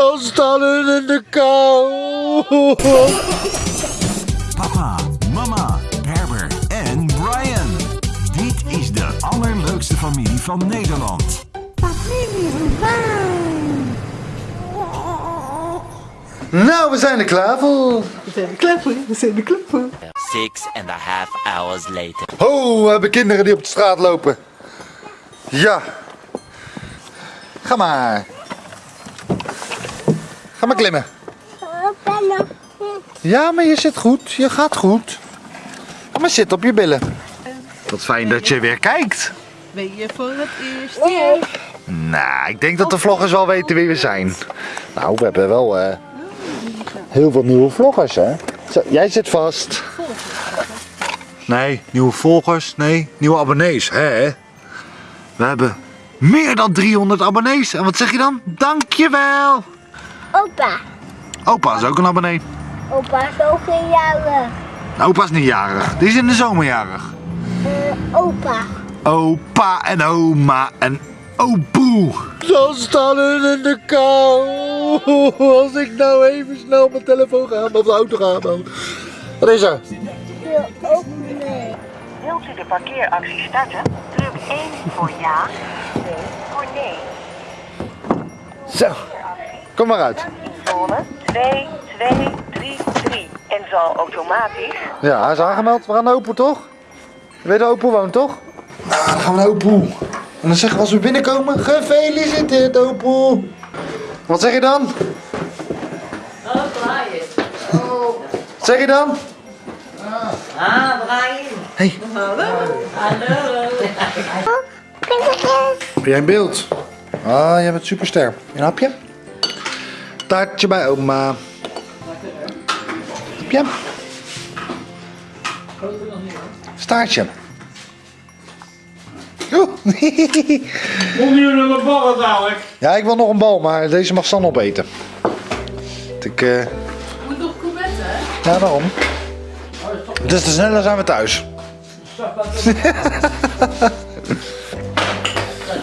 Dan staan hun in de kou. Papa, mama, Herbert en Brian. Dit is de allerleukste familie van Nederland. Nou, we zijn er klaar voor. We zijn er klaar voor, we zijn er klaar voor. Six and a half hours later. Oh, we hebben kinderen die op de straat lopen. Ja. Ga maar. Ga maar klimmen. Ja, maar je zit goed. Je gaat goed. Ga maar zitten op je billen. Wat fijn dat je weer kijkt. Ben je voor het eerst hier? Nou, ik denk dat de vloggers wel weten wie we zijn. Nou, we hebben wel eh, heel veel nieuwe vloggers, hè? Zo, jij zit vast. Nee, nieuwe volgers. Nee, nieuwe abonnees. Hè? We hebben meer dan 300 abonnees. En wat zeg je dan? Dankjewel. Opa. Opa is ook een abonnee. Opa is ook een jarig. Nou, opa is niet jarig. Die is in de zomer jarig. Eh, opa. Opa en oma en opoe. Dan staan hun in de kou. Als ik nou even snel op mijn telefoon ga, of de auto ga. Dan. Wat is er? Wil ook mee. Wilt u de parkeeractie starten? Druk 1 voor ja, 2 voor nee. Zo, kom maar uit. Zone 2, 2, 3, 3. En zal automatisch Ja, hij is aangemeld. We gaan naar Opoe, toch? Je weet waar Opoe woont, toch? Nou, dan gaan we naar Opoe. En dan zeggen we als we binnenkomen, gefeliciteerd Opoe. Wat zeg je dan? Oh, Brian. Oh. Wat zeg je dan? Ah, Brian. Hey. Hallo. Hallo. Heb jij een beeld? Ah, jij bent superster. Een hapje? Taartje bij oma. Hapje? Staartje. Oeh. Kom jullie nog ballen dadelijk? Ja, ik wil nog een bal, maar deze mag San opeten. Ik, eh, Moet nog couvetten, hè? ja, daarom. Dus te sneller zijn we thuis. Dat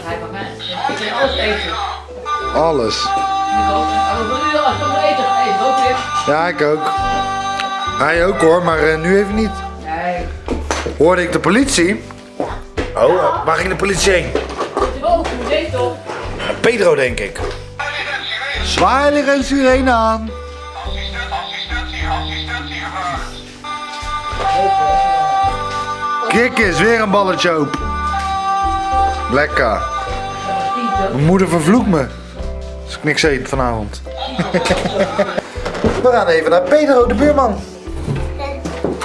hij van mij. Ik wil alles Ja, ik ook. Hij ook hoor, maar eh, nu even niet. Nee. Hoorde ik de politie? Oh, waar ging de politie heen? Pedro, denk ik. Zwaailicht en sirene aan. Kijk eens, weer een balletje op. Lekker. Mijn moeder vervloekt me. Als ik niks eet vanavond. We gaan even naar Pedro, de buurman.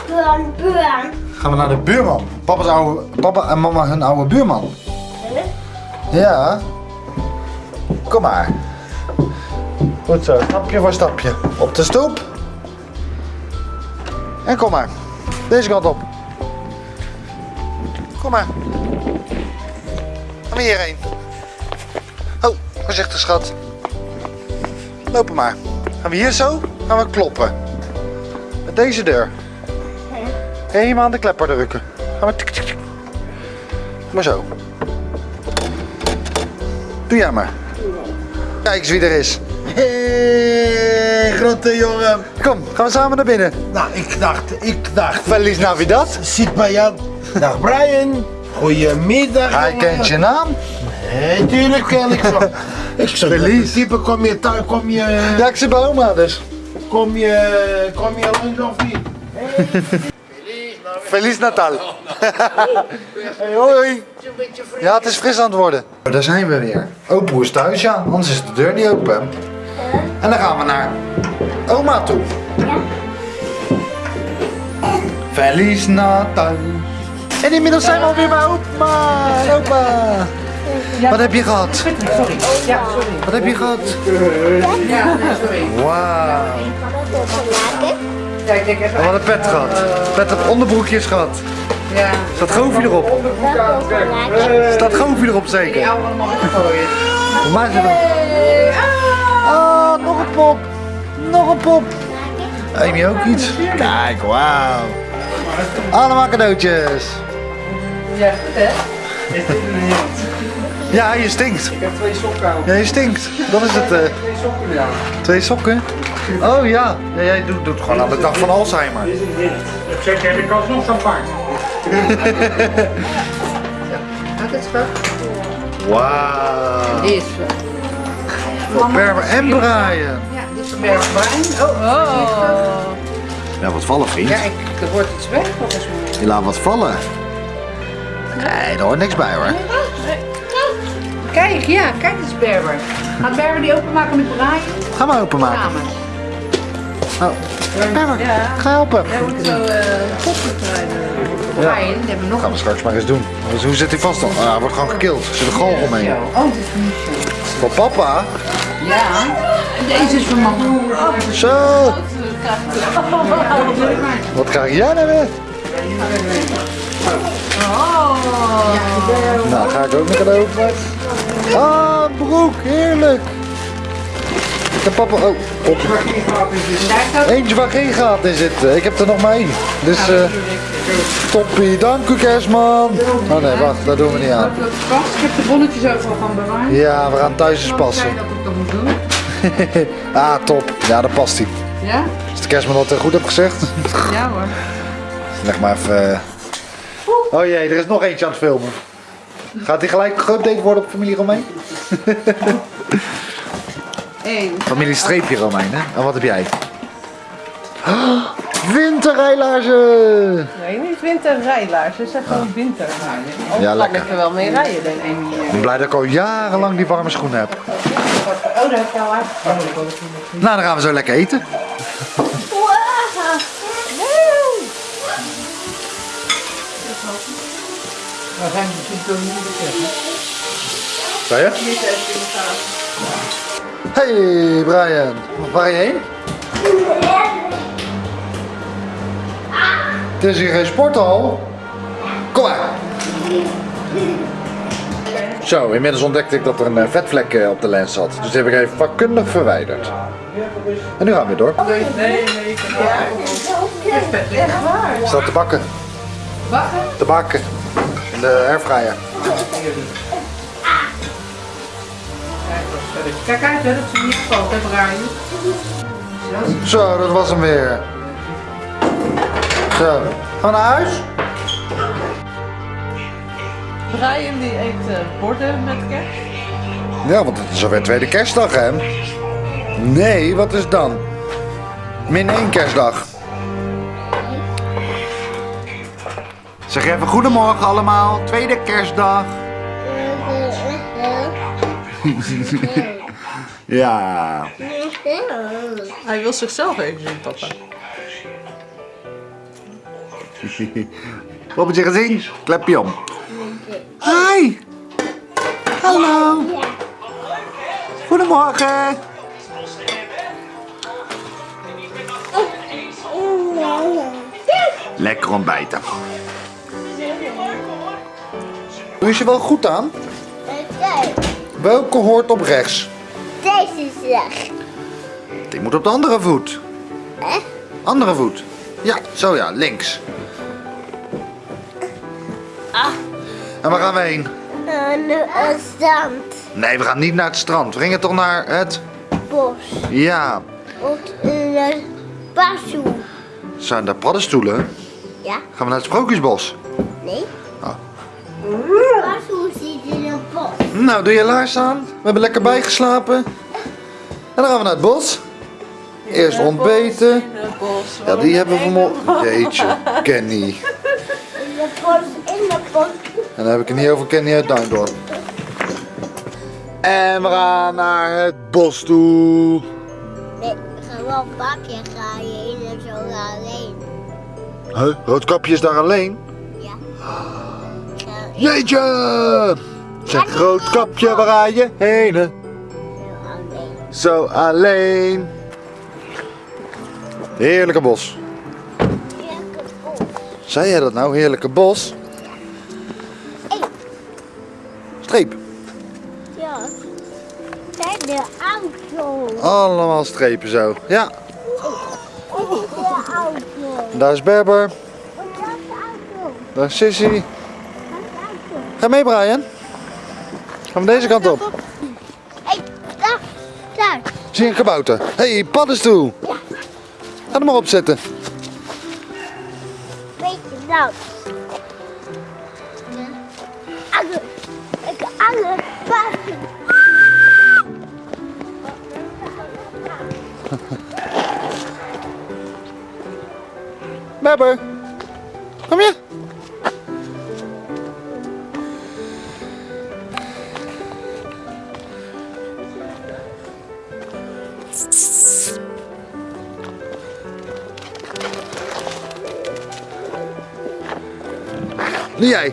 Buurman, buurman. Gaan we naar de buurman. Papa's oude, papa en mama hun oude buurman. Ja. Kom maar. Goed zo, stapje voor stapje. Op de stoep. En kom maar. Deze kant op. Kom maar. We hierheen. Oh, voorzichtig schat. Lopen maar. Gaan we hier zo? Gaan we kloppen. Met deze deur. Helemaal aan de klepper drukken. Gaan we tik tik tik. Maar zo. Doe jij maar. Kijk eens wie er is. Hey, grote jongen. Kom, gaan we samen naar binnen. Nou, ik dacht, ik dacht. Feliz Navidad. Zit bij jou. Dag Brian. Goedemiddag. Hij jongen. kent je naam. Nee, tuurlijk ken ik wel. Ik zeg, kom je thuis, kom je, Ja, ik zit bij oma dus. kom je, kom je alleen of niet? Feliz Natal. Hey, hoi. Ja, het is fris aan het worden. Daar zijn we weer. Opoe is thuis, ja. Anders is de deur niet open. En dan gaan we naar oma toe. Feliz Natal. En inmiddels zijn we alweer bij oma en Wat heb je gehad? Sorry. Ja, sorry. Wat heb je gehad? Ja, sorry. Wauw. Ja, ik denk even. We hadden pet gehad. Pet op onderbroekjes gehad. Ja. Staat Goofie erop? Staat Goofie erop Die zeker? oude is nog. Oh, nog een pop. Nog een pop. Amy ook iets? Kijk, wauw. Allemaal cadeautjes. Ja, goed hè? Ja, je stinkt. Ik heb twee sokken aan. Ja, je stinkt. Dat is het. eh. Twee sokken aan. Twee sokken? Oh ja. ja jij doet, doet gewoon aan de dag van Alzheimer. Ik zeg, heb ik alsnog champagne. Wauw. Is. Voor Berber en Brian. Ja, dit is Berg Bruin. Oh, oh. Ja, wat vallen vriend. Ja, ik, er wordt iets weg volgens mij. Je laat wat vallen. Nee, er hoort niks bij hoor. Kijk, ja, kijk eens Berber. Gaat Berber die openmaken met Brian? Ga maar openmaken. Samen. Oh. Berber, Ja. ga helpen. Hij wordt zo koppig Brian, die hebben we nog Gaan we straks maar eens doen. Dus hoe zit hij vast dan? Ah, hij wordt gewoon gekild. Er zit een galg omheen. Oh, dit is niet zo. Voor papa. Ja. En deze is voor mama. Oh, Zo. Wat krijg jij nou weer? Nou, ga ik ook nog cadeau open. Ah, broek. Heerlijk. Ik heb papa... Oh, op. Eentje waar geen gaten in zitten. Ik heb er nog maar één. Dus eh toppie. Dank u kerstman. Oh nee, wacht. Dat doen we niet aan. Ik heb de bonnetjes overal van bewaard. Ja, we gaan thuis eens passen. zei dat ik dat moet doen? Ah, top. Ja, dat past hij. Ja? Als de kerstman dat goed heeft gezegd. Ja hoor. Leg maar even... eh. Oh jee, er is nog eentje aan het filmen. Gaat hij gelijk geüpdate worden op familie Romein? Eén. Familie Streepje Romein, hè? En wat heb jij? Oh, winterrijlaarzen! Nee, niet winterrijlaars. Het zijn gewoon winterrijden. Oh, Ja, kan lekker. ik er wel mee rijden, denk ik. Ik ben blij dat ik al jarenlang die warme schoenen heb. Oh, daar heb je al. Nou, dan gaan we zo lekker eten. We zijn misschien toch niet bekend. Zei je? Hey Brian, waar ga je heen? Het is hier geen sporthal. Kom maar. Zo, inmiddels ontdekte ik dat er een eh, vetvlek eh, op de lens zat. Dus die heb ik even vakkundig verwijderd. En nu gaan we weer door. Staat te bakken. Wachten? Te bakken. De airfryer. Kijk uit, hè, dat ze niet valt, hè, Brian. Zo, dat was hem weer. Zo, gaan we naar huis? Brian die eet uh, borden met kerst. Ja, want het is alweer tweede kerstdag, hè? Nee, wat is dan? Min één kerstdag. Zeg even goedemorgen allemaal, tweede kerstdag. Ja. Hij wil zichzelf even zien, papa. Wat heb je gezien? Klepje om. Hi. Hallo. Goedemorgen. Lekker ontbijten. Doe je ze wel goed aan? Welke hoort op rechts? Deze is weg. Die moet op de andere voet. Hè? Andere voet. Ja, zo ja, links. En waar gaan we heen? Een een zand. Nee, we gaan niet naar het strand. We gingen toch naar het... Bos. Ja, Of een basu. zijn daar paddenstoelen? Ja? Gaan we naar het sprookjesbos? Nee? Zit in een bos. Nou, doe je laars aan. We hebben lekker bijgeslapen. En dan gaan we naar het bos. Eerst ontbeten. Ja, die hebben we vanmorgen. Jeetje, Kenny. In de bos, in de bos. En dan heb ik het niet over Kenny uit Duindorp. En we gaan naar het bos toe. Nee, gewoon een je in zo alleen. Huh? Roodkapje is daar alleen? Jeetje! Zeg roodkapje, waar ga je heen? Zo alleen. Zo alleen. Heerlijke bos. Lekker bos. Zei jij dat nou? Heerlijke bos? Streep. Ja. Kijk de auto. Allemaal strepen zo. Ja, Kijk de auto. daar is Berber. Dat is de auto. Daar is Sissy. Dat is de auto. Ga mee Brian. Gaan we deze kant op. Hé, daar, daar. Zie je een kabouter? Hé, hey, paddenstoel. Ga er maar op zetten. Beetje nat. Ange. Ik ange. Passen. Bebber. Kom je? Nu jij.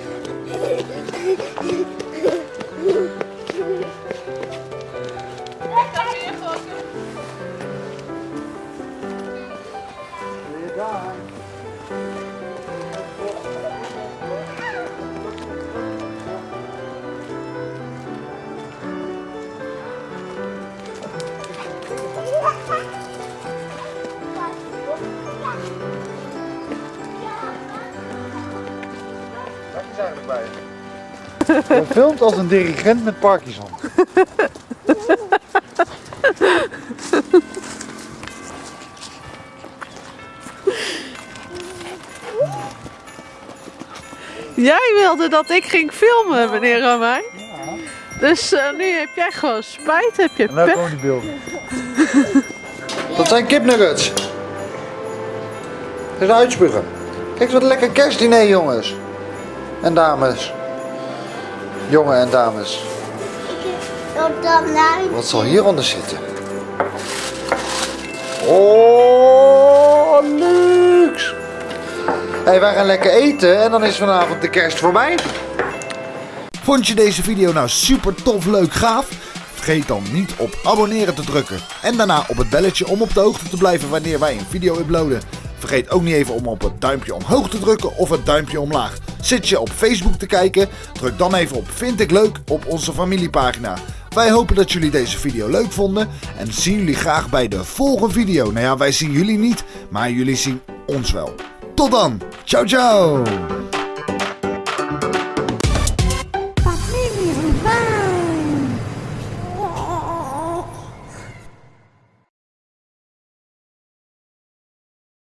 Je? Filmt als een dirigent met Parkinson. Jij wilde dat ik ging filmen, meneer Romein. Dus eh, nu heb jij gewoon spijt, heb je En nou komen die beelden. Dat zijn kipnuggets. Eens uitspugen. Kijk eens wat lekker kerstdiner jongens. En dames. Jongen en dames. Wat zal hieronder zitten? Oh, luxe. Hey, wij gaan lekker eten en dan is vanavond de kerst voorbij. Vond je deze video nou super tof, leuk, gaaf? Vergeet dan niet op abonneren te drukken. En daarna op het belletje om op de hoogte te blijven wanneer wij een video uploaden. Vergeet ook niet even om op het duimpje omhoog te drukken of het duimpje omlaag. Zit je op Facebook te kijken? Druk dan even op vind ik leuk op onze familiepagina. Wij hopen dat jullie deze video leuk vonden en zien jullie graag bij de volgende video. Nou ja, wij zien jullie niet, maar jullie zien ons wel. Tot dan. Ciao ciao.